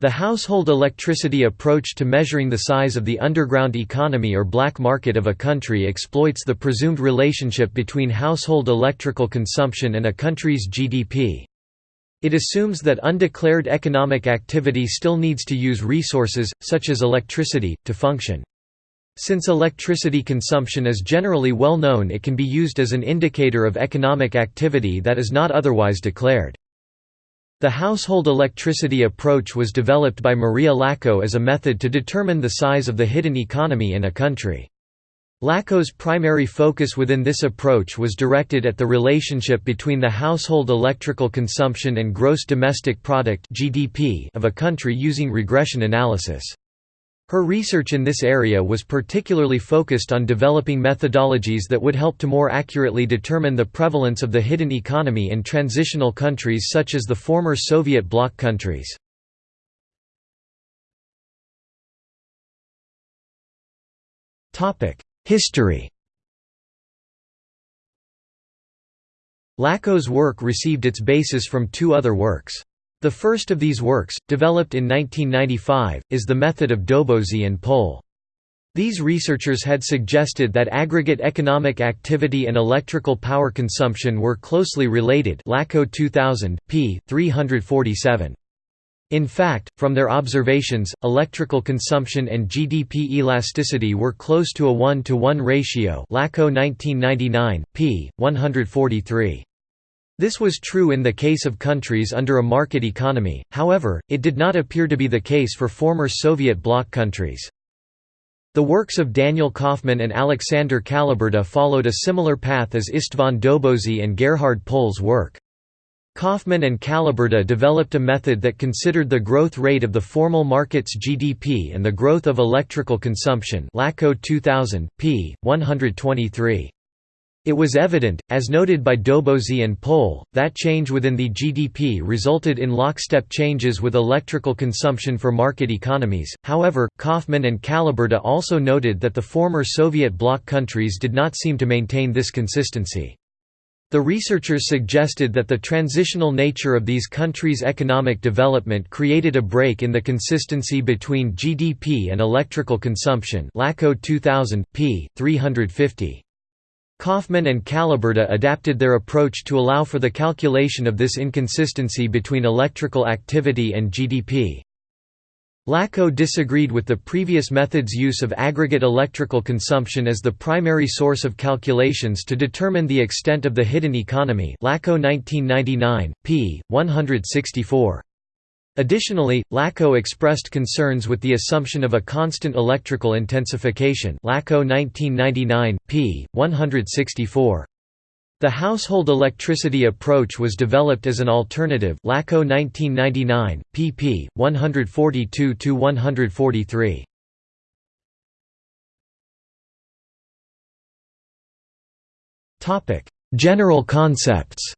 The household electricity approach to measuring the size of the underground economy or black market of a country exploits the presumed relationship between household electrical consumption and a country's GDP. It assumes that undeclared economic activity still needs to use resources, such as electricity, to function. Since electricity consumption is generally well known it can be used as an indicator of economic activity that is not otherwise declared. The household electricity approach was developed by Maria Lacko as a method to determine the size of the hidden economy in a country. Lacko's primary focus within this approach was directed at the relationship between the household electrical consumption and gross domestic product of a country using regression analysis. Her research in this area was particularly focused on developing methodologies that would help to more accurately determine the prevalence of the hidden economy in transitional countries such as the former Soviet bloc countries. History Lacko's work received its basis from two other works. The first of these works, developed in 1995, is the method of Dobozi and Pohl. These researchers had suggested that aggregate economic activity and electrical power consumption were closely related Lacko 2000, p. 347. In fact, from their observations, electrical consumption and GDP elasticity were close to a 1-to-1 ratio Lacko 1999, p. 143. This was true in the case of countries under a market economy, however, it did not appear to be the case for former Soviet bloc countries. The works of Daniel Kaufmann and Alexander Kaliberda followed a similar path as István Dobozi and Gerhard Pohl's work. Kaufmann and Kaliberda developed a method that considered the growth rate of the formal market's GDP and the growth of electrical consumption Lacko 2000, p. 123. It was evident, as noted by Dobozi and Pohl, that change within the GDP resulted in lockstep changes with electrical consumption for market economies. However, Kaufmann and Kaliberda also noted that the former Soviet bloc countries did not seem to maintain this consistency. The researchers suggested that the transitional nature of these countries' economic development created a break in the consistency between GDP and electrical consumption Lacko 2000, p. 350. Kaufmann and Kaliberda adapted their approach to allow for the calculation of this inconsistency between electrical activity and GDP. Lacko disagreed with the previous method's use of aggregate electrical consumption as the primary source of calculations to determine the extent of the hidden economy Lacko 1999, p. 164. Additionally, Lacko expressed concerns with the assumption of a constant electrical intensification Lacko 1999, p. 164. The household electricity approach was developed as an alternative Lacko 1999, pp. 142–143. General concepts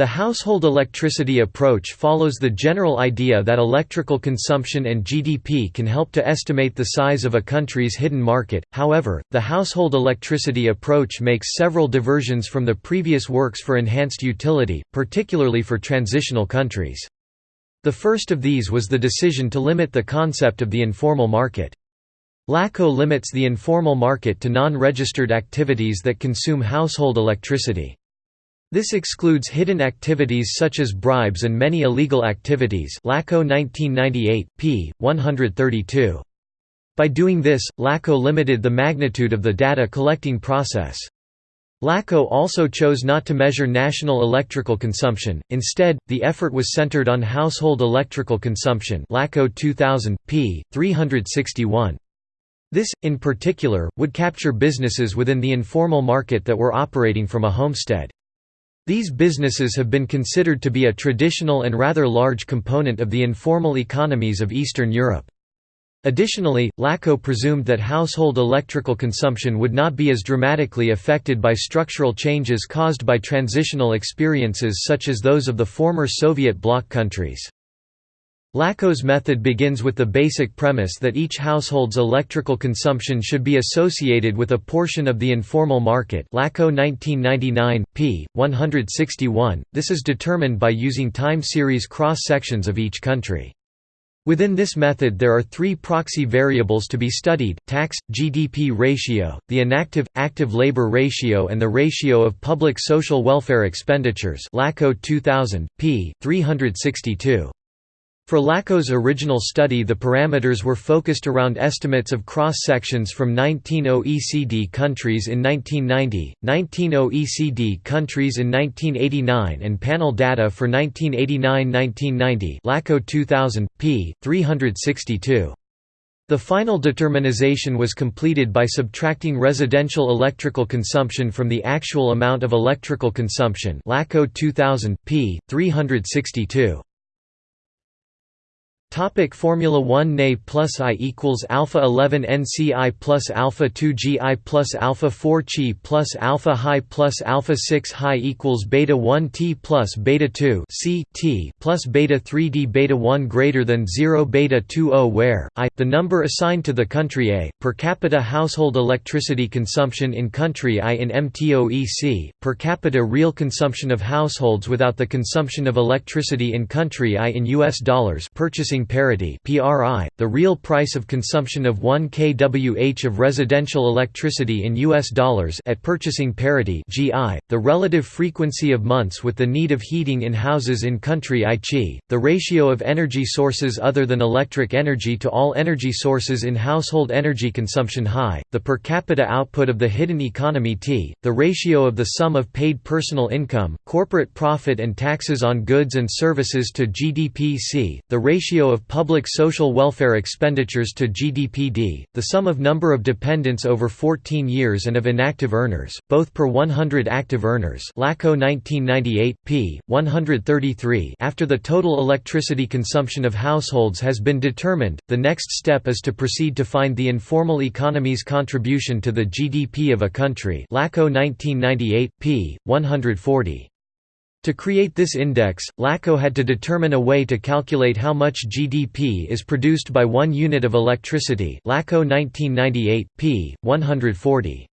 The household electricity approach follows the general idea that electrical consumption and GDP can help to estimate the size of a country's hidden market, however, the household electricity approach makes several diversions from the previous works for enhanced utility, particularly for transitional countries. The first of these was the decision to limit the concept of the informal market. Lacko limits the informal market to non-registered activities that consume household electricity. This excludes hidden activities such as bribes and many illegal activities Lacko 1998, p. 132. By doing this, Lacko limited the magnitude of the data collecting process. Lacko also chose not to measure national electrical consumption, instead, the effort was centered on household electrical consumption Lacko 2000, p. 361. This, in particular, would capture businesses within the informal market that were operating from a homestead. These businesses have been considered to be a traditional and rather large component of the informal economies of Eastern Europe. Additionally, Lacko presumed that household electrical consumption would not be as dramatically affected by structural changes caused by transitional experiences such as those of the former Soviet bloc countries. LACKO's method begins with the basic premise that each household's electrical consumption should be associated with a portion of the informal market LACKO 1999, p. 161. This is determined by using time series cross-sections of each country. Within this method there are three proxy variables to be studied, tax, GDP ratio, the inactive, active labor ratio and the ratio of public social welfare expenditures LACKO 2000, p. 362. For LACKO's original study the parameters were focused around estimates of cross-sections from 19 OECD countries in 1990, 19 OECD oh countries in 1989 and panel data for 1989–1990 LACKO 2000, p. 362. The final determinization was completed by subtracting residential electrical consumption from the actual amount of electrical consumption LACKO 2000, p. 362. Topic Formula 1 Ne plus I equals alpha 11 NCI plus alpha 2 GI plus alpha 4 Chi plus alpha high plus alpha 6 high equals beta 1 T plus beta 2 C T plus beta 3 D beta 1 greater than 0 beta 2 O where I the number assigned to the country A per capita household electricity consumption in country I in MTOEC per capita real consumption of households without the consumption of electricity in country I in US dollars purchasing Purchasing Parity (PRI), the real price of consumption of 1 kWh of residential electricity in US dollars at purchasing parity (GI), the relative frequency of months with the need of heating in houses in country Chi, the ratio of energy sources other than electric energy to all energy sources in household energy consumption high, the per capita output of the hidden economy T, the ratio of the sum of paid personal income, corporate profit and taxes on goods and services to GDP C, the ratio of public social welfare expenditures to GDPD, the sum of number of dependents over 14 years and of inactive earners, both per 100 active earners LACKO 1998, p. 133 after the total electricity consumption of households has been determined, the next step is to proceed to find the informal economy's contribution to the GDP of a country LACKO 1998, p. 140. To create this index, LACKO had to determine a way to calculate how much GDP is produced by one unit of electricity LACKO 1998, p. 140.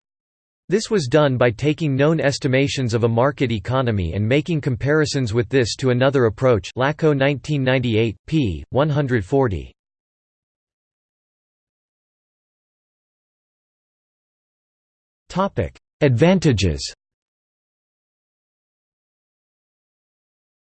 This was done by taking known estimations of a market economy and making comparisons with this to another approach LACKO 1998, p. 140. Advantages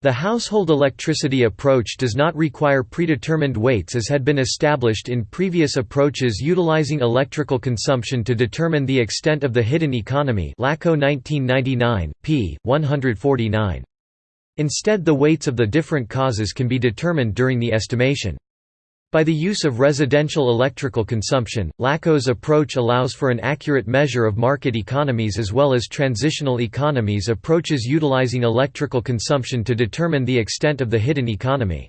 The household electricity approach does not require predetermined weights as had been established in previous approaches utilizing electrical consumption to determine the extent of the hidden economy LACKO 1999, p. 149. Instead the weights of the different causes can be determined during the estimation. By the use of residential electrical consumption, LACKO's approach allows for an accurate measure of market economies as well as transitional economies approaches utilizing electrical consumption to determine the extent of the hidden economy.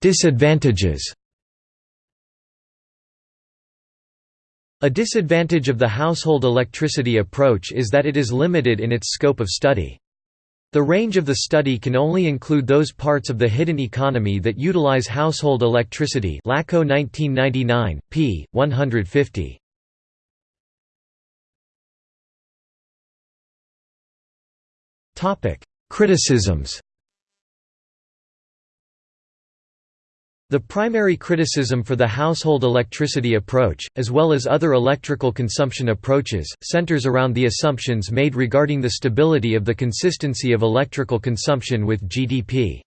Disadvantages A disadvantage of the household electricity approach is that it is limited in its scope of study. The range of the study can only include those parts of the hidden economy that utilize household electricity LACKO 1999, p. 150. Criticisms The primary criticism for the household electricity approach, as well as other electrical consumption approaches, centers around the assumptions made regarding the stability of the consistency of electrical consumption with GDP.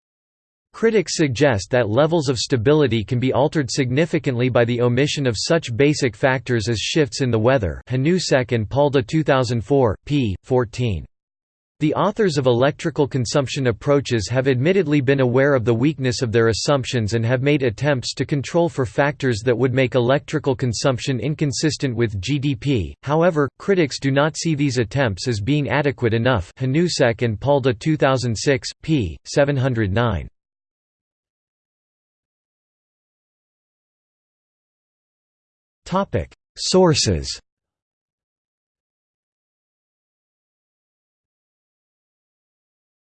Critics suggest that levels of stability can be altered significantly by the omission of such basic factors as shifts in the weather Hanousek and Palda 2004, p. 14. The authors of electrical consumption approaches have admittedly been aware of the weakness of their assumptions and have made attempts to control for factors that would make electrical consumption inconsistent with GDP, however, critics do not see these attempts as being adequate enough Hanousek and Palda 2006, p. 709. Sources